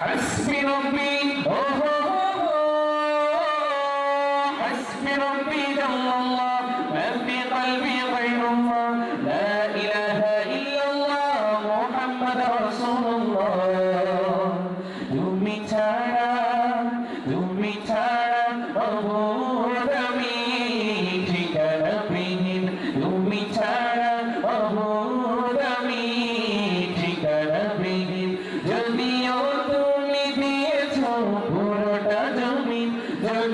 حسبي ربي. أوه حسبي ربي دم الله. ما في قلبي غير الله. لا إله إلا الله. محمد رسول الله. Do.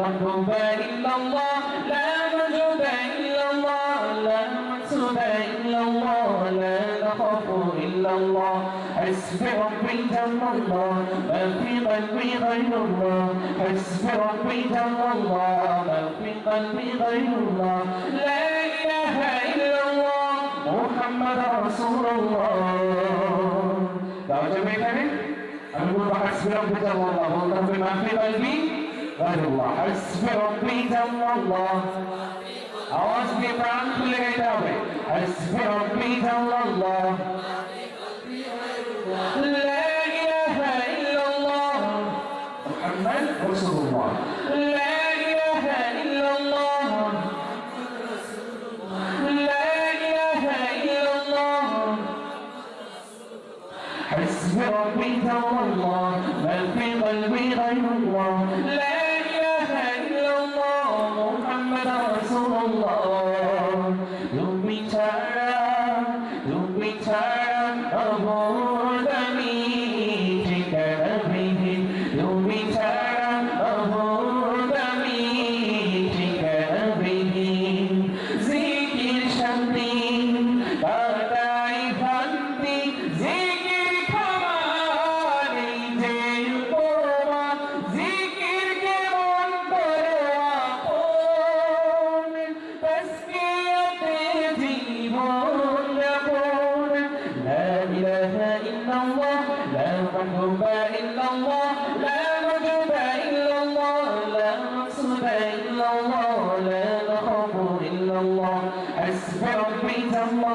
محبوب إلا الله لا موجود إلا الله لا مقصود إلا الله لا نخاف إلا الله حسبي ربي جل الله ما في قلبي غير الله حسبي ربي جل الله ما في قلبي غير الله لا إله إلا الله محمد رسول الله দাওয়া যাবে এখানে আমি বলবো হাসবি রব্বি জাল্লাল্লাহ বলতে হবে মাফি কলবি গায়রুল্লাহ হাসবি রব্বি জাল্লাল্লাহ আওয়াজ দিয়ে প্রাণ খুলে গাইতে হবে হাসবি রব্বি জাল্লাল্লাহ لا إله إلا الله محمد رسول الله لا إله إلا الله لا إله إلا الله حسبي ربي جل الله ما في قلبي غير الله لا 어...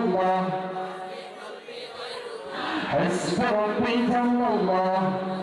الله حسبي ربي جل الله.